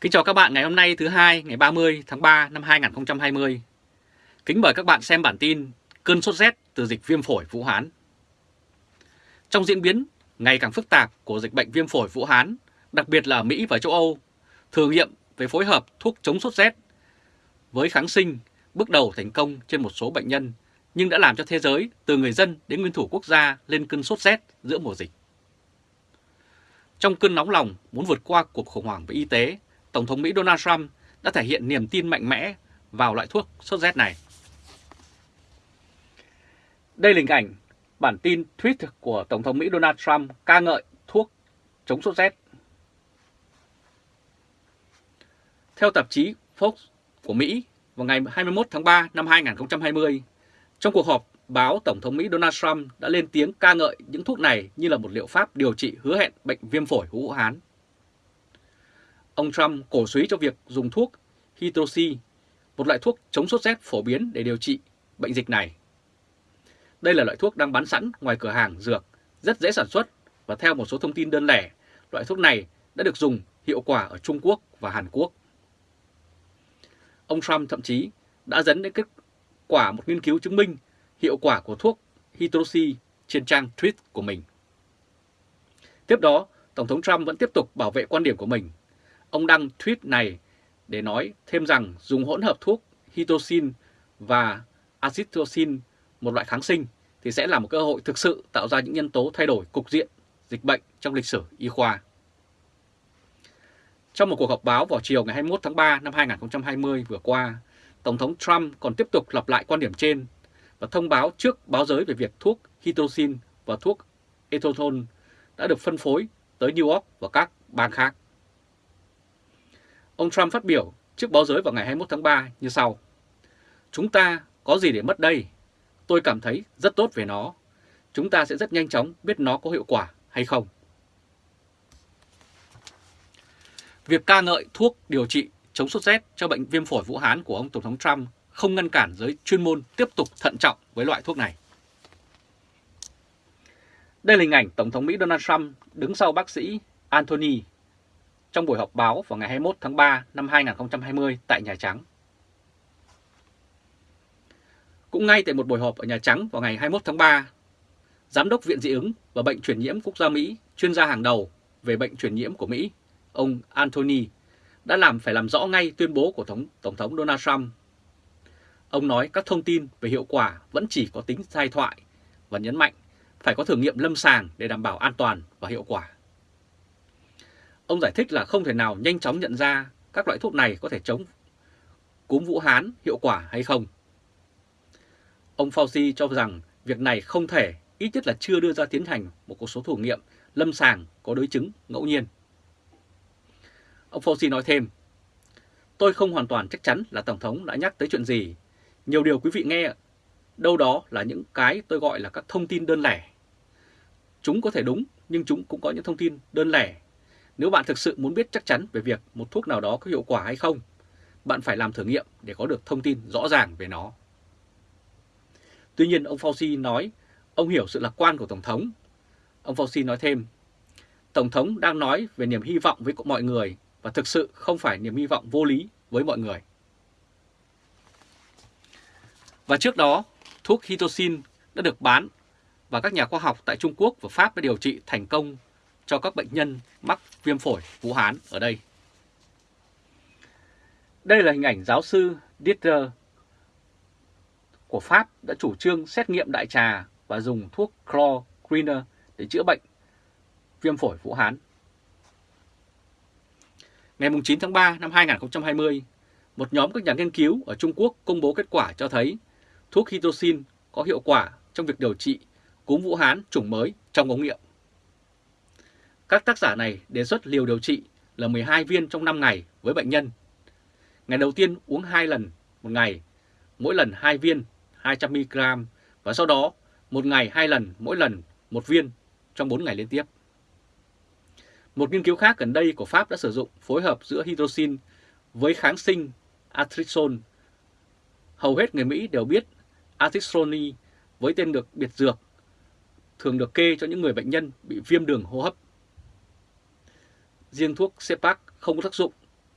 Kính chào các bạn ngày hôm nay thứ hai ngày 30 tháng 3 năm 2020. Kính mời các bạn xem bản tin cơn sốt rét từ dịch viêm phổi Vũ Hán. Trong diễn biến ngày càng phức tạp của dịch bệnh viêm phổi Vũ Hán, đặc biệt là ở Mỹ và châu Âu, thử nghiệm về phối hợp thuốc chống sốt rét với kháng sinh bước đầu thành công trên một số bệnh nhân, nhưng đã làm cho thế giới từ người dân đến nguyên thủ quốc gia lên cơn sốt rét giữa mùa dịch. Trong cơn nóng lòng muốn vượt qua cuộc khủng hoảng về y tế, Tổng thống Mỹ Donald Trump đã thể hiện niềm tin mạnh mẽ vào loại thuốc sốt rét này. Đây là hình ảnh bản tin tweet của Tổng thống Mỹ Donald Trump ca ngợi thuốc chống sốt rét. Theo tạp chí Fox của Mỹ vào ngày 21 tháng 3 năm 2020, trong cuộc họp báo Tổng thống Mỹ Donald Trump đã lên tiếng ca ngợi những thuốc này như là một liệu pháp điều trị hứa hẹn bệnh viêm phổi Vũ Hán. Ông Trump cổ suý cho việc dùng thuốc hydroxy một loại thuốc chống sốt rét phổ biến để điều trị bệnh dịch này. Đây là loại thuốc đang bán sẵn ngoài cửa hàng dược, rất dễ sản xuất và theo một số thông tin đơn lẻ, loại thuốc này đã được dùng hiệu quả ở Trung Quốc và Hàn Quốc. Ông Trump thậm chí đã dẫn đến kết quả một nghiên cứu chứng minh hiệu quả của thuốc hydroxy trên trang tweet của mình. Tiếp đó, Tổng thống Trump vẫn tiếp tục bảo vệ quan điểm của mình Ông đăng tweet này để nói thêm rằng dùng hỗn hợp thuốc Hitocin và acitocin, một loại kháng sinh, thì sẽ là một cơ hội thực sự tạo ra những nhân tố thay đổi cục diện dịch bệnh trong lịch sử y khoa. Trong một cuộc họp báo vào chiều ngày 21 tháng 3 năm 2020 vừa qua, Tổng thống Trump còn tiếp tục lặp lại quan điểm trên và thông báo trước báo giới về việc thuốc Hitocin và thuốc etothon đã được phân phối tới New York và các bang khác. Ông Trump phát biểu trước báo giới vào ngày 21 tháng 3 như sau. Chúng ta có gì để mất đây? Tôi cảm thấy rất tốt về nó. Chúng ta sẽ rất nhanh chóng biết nó có hiệu quả hay không. Việc ca ngợi thuốc điều trị chống sốt rét cho bệnh viêm phổi Vũ Hán của ông Tổng thống Trump không ngăn cản giới chuyên môn tiếp tục thận trọng với loại thuốc này. Đây là hình ảnh Tổng thống Mỹ Donald Trump đứng sau bác sĩ Anthony trong buổi họp báo vào ngày 21 tháng 3 năm 2020 tại Nhà Trắng. Cũng ngay tại một buổi họp ở Nhà Trắng vào ngày 21 tháng 3, Giám đốc Viện Dị ứng và Bệnh truyền nhiễm quốc gia Mỹ, chuyên gia hàng đầu về bệnh truyền nhiễm của Mỹ, ông Anthony, đã làm phải làm rõ ngay tuyên bố của Tổng, Tổng thống Donald Trump. Ông nói các thông tin về hiệu quả vẫn chỉ có tính sai thoại và nhấn mạnh phải có thử nghiệm lâm sàng để đảm bảo an toàn và hiệu quả. Ông giải thích là không thể nào nhanh chóng nhận ra các loại thuốc này có thể chống cúm Vũ Hán hiệu quả hay không. Ông Fauci cho rằng việc này không thể, ít nhất là chưa đưa ra tiến hành một số thử nghiệm lâm sàng có đối chứng ngẫu nhiên. Ông Fauci nói thêm, tôi không hoàn toàn chắc chắn là Tổng thống đã nhắc tới chuyện gì. Nhiều điều quý vị nghe, đâu đó là những cái tôi gọi là các thông tin đơn lẻ. Chúng có thể đúng, nhưng chúng cũng có những thông tin đơn lẻ nếu bạn thực sự muốn biết chắc chắn về việc một thuốc nào đó có hiệu quả hay không, bạn phải làm thử nghiệm để có được thông tin rõ ràng về nó. Tuy nhiên, ông Fauci nói ông hiểu sự lạc quan của Tổng thống. Ông Fauci nói thêm, Tổng thống đang nói về niềm hy vọng với mọi người và thực sự không phải niềm hy vọng vô lý với mọi người. Và trước đó, thuốc Hitosin đã được bán và các nhà khoa học tại Trung Quốc và Pháp đã điều trị thành công cho các bệnh nhân mắc viêm phổi Vũ Hán ở đây. Đây là hình ảnh giáo sư Dieter của Pháp đã chủ trương xét nghiệm đại trà và dùng thuốc chlorine để chữa bệnh viêm phổi Vũ Hán. Ngày 9 tháng 3 năm 2020, một nhóm các nhà nghiên cứu ở Trung Quốc công bố kết quả cho thấy thuốc Hitosin có hiệu quả trong việc điều trị cúm Vũ Hán chủng mới trong ống nghiệm. Các tác giả này đề xuất liều điều trị là 12 viên trong 5 ngày với bệnh nhân. Ngày đầu tiên uống 2 lần một ngày, mỗi lần 2 viên 200mg và sau đó một ngày 2 lần mỗi lần một viên trong 4 ngày liên tiếp. Một nghiên cứu khác gần đây của Pháp đã sử dụng phối hợp giữa hydroxin với kháng sinh atrixone. Hầu hết người Mỹ đều biết atrixone với tên được biệt dược thường được kê cho những người bệnh nhân bị viêm đường hô hấp riêng thuốc Cepac không có tác dụng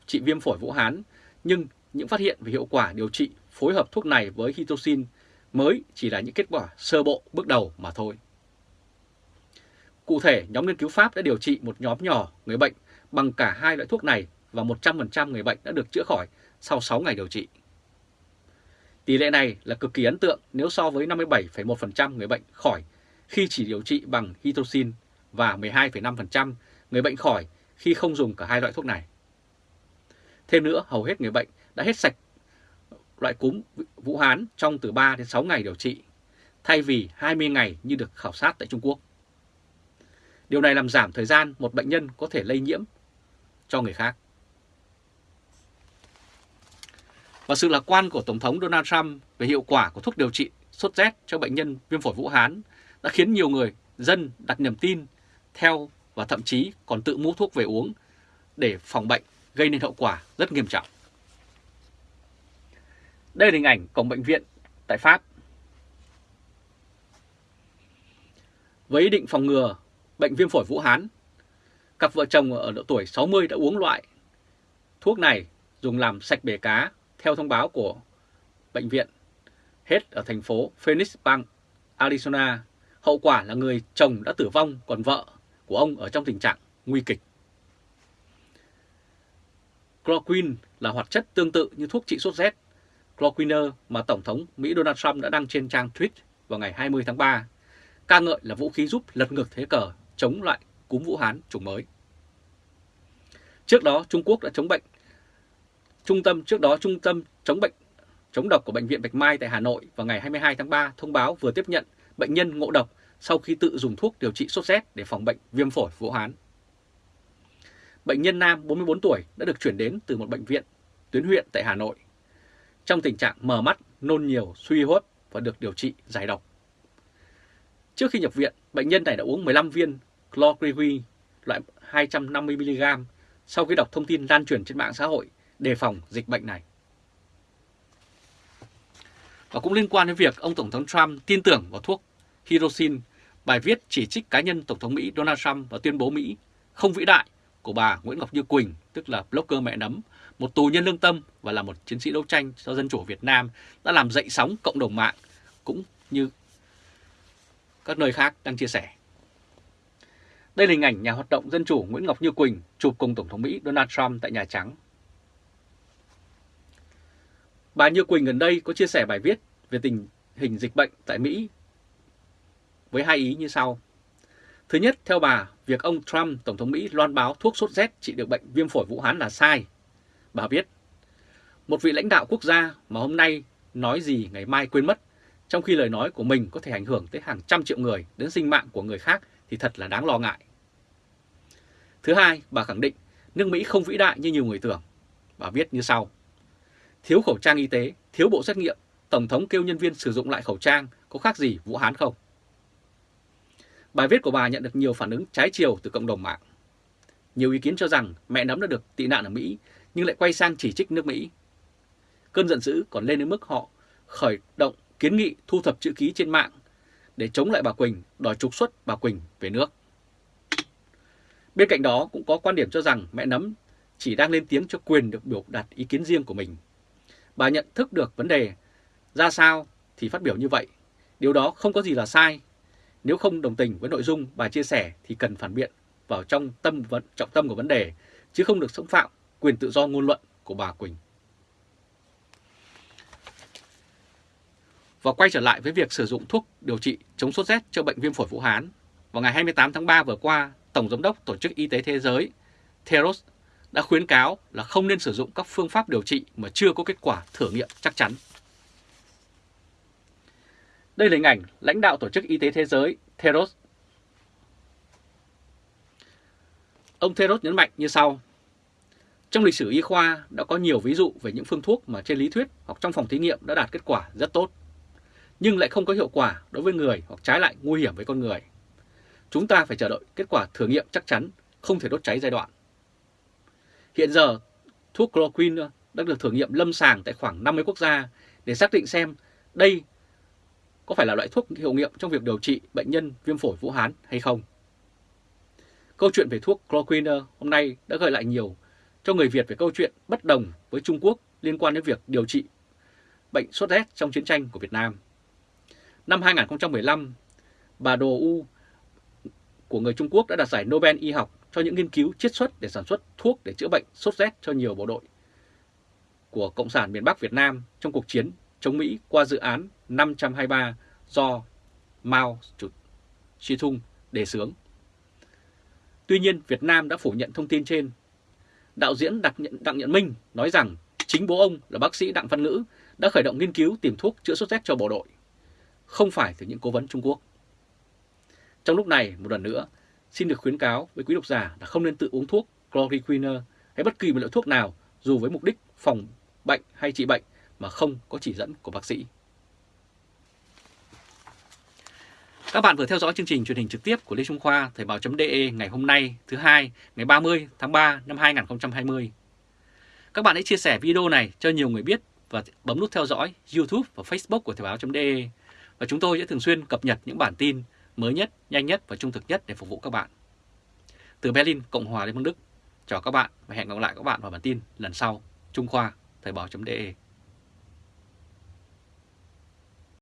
trị viêm phổi Vũ Hán, nhưng những phát hiện về hiệu quả điều trị phối hợp thuốc này với hitoxin mới chỉ là những kết quả sơ bộ bước đầu mà thôi. Cụ thể, nhóm nghiên cứu Pháp đã điều trị một nhóm nhỏ người bệnh bằng cả hai loại thuốc này và 100% người bệnh đã được chữa khỏi sau 6 ngày điều trị. Tỷ lệ này là cực kỳ ấn tượng nếu so với 57,1% người bệnh khỏi khi chỉ điều trị bằng hitoxin và 12,5% người bệnh khỏi khi không dùng cả hai loại thuốc này. Thêm nữa, hầu hết người bệnh đã hết sạch loại cúm Vũ Hán trong từ 3 đến 6 ngày điều trị, thay vì 20 ngày như được khảo sát tại Trung Quốc. Điều này làm giảm thời gian một bệnh nhân có thể lây nhiễm cho người khác. Và sự lạc quan của Tổng thống Donald Trump về hiệu quả của thuốc điều trị sốt rét cho bệnh nhân viêm phổi Vũ Hán đã khiến nhiều người dân đặt niềm tin theo và thậm chí còn tự mua thuốc về uống để phòng bệnh gây nên hậu quả rất nghiêm trọng. Đây là hình ảnh cổng bệnh viện tại Pháp. Với ý định phòng ngừa bệnh viêm phổi Vũ Hán, cặp vợ chồng ở độ tuổi 60 đã uống loại thuốc này dùng làm sạch bể cá theo thông báo của bệnh viện hết ở thành phố Phoenix bang Arizona. Hậu quả là người chồng đã tử vong còn vợ của ông ở trong tình trạng nguy kịch. Chloroquine là hoạt chất tương tự như thuốc trị sốt rét Chloroquine mà Tổng thống Mỹ Donald Trump đã đăng trên trang tweet vào ngày 20 tháng 3, ca ngợi là vũ khí giúp lật ngược thế cờ chống lại cúm Vũ Hán chủng mới. Trước đó, Trung Quốc đã chống bệnh. Trung tâm trước đó Trung tâm chống bệnh chống độc của Bệnh viện Bạch Mai tại Hà Nội vào ngày 22 tháng 3 thông báo vừa tiếp nhận bệnh nhân ngộ độc sau khi tự dùng thuốc điều trị sốt rét để phòng bệnh viêm phổi Vũ Hán. Bệnh nhân nam 44 tuổi đã được chuyển đến từ một bệnh viện tuyến huyện tại Hà Nội trong tình trạng mờ mắt, nôn nhiều, suy hô hấp và được điều trị giải độc. Trước khi nhập viện, bệnh nhân này đã uống 15 viên chlorprevin loại 250mg sau khi đọc thông tin lan truyền trên mạng xã hội đề phòng dịch bệnh này. Và cũng liên quan đến việc ông Tổng thống Trump tin tưởng vào thuốc Hirosin, bài viết chỉ trích cá nhân Tổng thống Mỹ Donald Trump và tuyên bố Mỹ không vĩ đại của bà Nguyễn Ngọc Như Quỳnh, tức là blogger mẹ nấm, một tù nhân lương tâm và là một chiến sĩ đấu tranh cho dân chủ Việt Nam đã làm dậy sóng cộng đồng mạng cũng như các nơi khác đang chia sẻ. Đây là hình ảnh nhà hoạt động dân chủ Nguyễn Ngọc Như Quỳnh chụp cùng Tổng thống Mỹ Donald Trump tại Nhà Trắng. Bà Như Quỳnh gần đây có chia sẻ bài viết về tình hình dịch bệnh tại Mỹ với hai ý như sau. Thứ nhất, theo bà, việc ông Trump, Tổng thống Mỹ loan báo thuốc sốt rét trị được bệnh viêm phổi Vũ Hán là sai. Bà viết, một vị lãnh đạo quốc gia mà hôm nay nói gì ngày mai quên mất, trong khi lời nói của mình có thể ảnh hưởng tới hàng trăm triệu người đến sinh mạng của người khác thì thật là đáng lo ngại. Thứ hai, bà khẳng định nước Mỹ không vĩ đại như nhiều người tưởng. Bà viết như sau. Thiếu khẩu trang y tế, thiếu bộ xét nghiệm, Tổng thống kêu nhân viên sử dụng lại khẩu trang có khác gì Vũ Hán không? Bài viết của bà nhận được nhiều phản ứng trái chiều từ cộng đồng mạng. Nhiều ý kiến cho rằng mẹ nấm đã được tị nạn ở Mỹ nhưng lại quay sang chỉ trích nước Mỹ. Cơn giận dữ còn lên đến mức họ khởi động kiến nghị thu thập chữ ký trên mạng để chống lại bà Quỳnh, đòi trục xuất bà Quỳnh về nước. Bên cạnh đó cũng có quan điểm cho rằng mẹ nấm chỉ đang lên tiếng cho quyền được biểu đạt ý kiến riêng của mình. Bà nhận thức được vấn đề ra sao thì phát biểu như vậy. Điều đó không có gì là sai. Nếu không đồng tình với nội dung bà chia sẻ thì cần phản biện vào trong tâm vận trọng tâm của vấn đề, chứ không được xâm phạm quyền tự do ngôn luận của bà Quỳnh. Và quay trở lại với việc sử dụng thuốc điều trị chống sốt rét cho bệnh viêm phổi Vũ Hán. Vào ngày 28 tháng 3 vừa qua, Tổng Giám đốc Tổ chức Y tế Thế giới Theros đã khuyến cáo là không nên sử dụng các phương pháp điều trị mà chưa có kết quả thử nghiệm chắc chắn. Đây là hình ảnh lãnh đạo Tổ chức Y tế Thế giới Theros. Ông Theros nhấn mạnh như sau. Trong lịch sử y khoa đã có nhiều ví dụ về những phương thuốc mà trên lý thuyết hoặc trong phòng thí nghiệm đã đạt kết quả rất tốt, nhưng lại không có hiệu quả đối với người hoặc trái lại nguy hiểm với con người. Chúng ta phải chờ đợi kết quả thử nghiệm chắc chắn, không thể đốt cháy giai đoạn. Hiện giờ, thuốc chloroquine đã được thử nghiệm lâm sàng tại khoảng 50 quốc gia để xác định xem đây có phải là loại thuốc hiệu nghiệm trong việc điều trị bệnh nhân viêm phổi Vũ Hán hay không. Câu chuyện về thuốc chloroquine hôm nay đã gợi lại nhiều cho người Việt về câu chuyện bất đồng với Trung Quốc liên quan đến việc điều trị bệnh sốt rét trong chiến tranh của Việt Nam. Năm 2015, bà Đồ U của người Trung Quốc đã đạt giải Nobel y học cho những nghiên cứu chiết xuất để sản xuất thuốc để chữa bệnh sốt rét cho nhiều bộ đội của Cộng sản miền Bắc Việt Nam trong cuộc chiến chống Mỹ qua dự án 523 do Mao Chủ Chi Thung đề xướng. Tuy nhiên, Việt Nam đã phủ nhận thông tin trên. Đạo diễn Đặng Nhận, Đặng Nhận Minh nói rằng chính bố ông là bác sĩ Đặng Văn Ngữ đã khởi động nghiên cứu tìm thuốc chữa sốt rét cho bộ đội, không phải từ những cố vấn Trung Quốc. Trong lúc này, một lần nữa, xin được khuyến cáo với quý độc giả là không nên tự uống thuốc chloroquine hay bất kỳ một loại thuốc nào dù với mục đích phòng bệnh hay trị bệnh mà không có chỉ dẫn của bác sĩ. Các bạn vừa theo dõi chương trình truyền hình trực tiếp của Lê Trung Khoa Thời báo.de ngày hôm nay thứ hai ngày 30 tháng 3 năm 2020. Các bạn hãy chia sẻ video này cho nhiều người biết và bấm nút theo dõi YouTube và Facebook của Thời báo.de và chúng tôi sẽ thường xuyên cập nhật những bản tin mới nhất, nhanh nhất và trung thực nhất để phục vụ các bạn. Từ Berlin, Cộng hòa Liên bang Đức, chào các bạn và hẹn gặp lại các bạn vào bản tin lần sau. Trung Khoa, Thời báo.de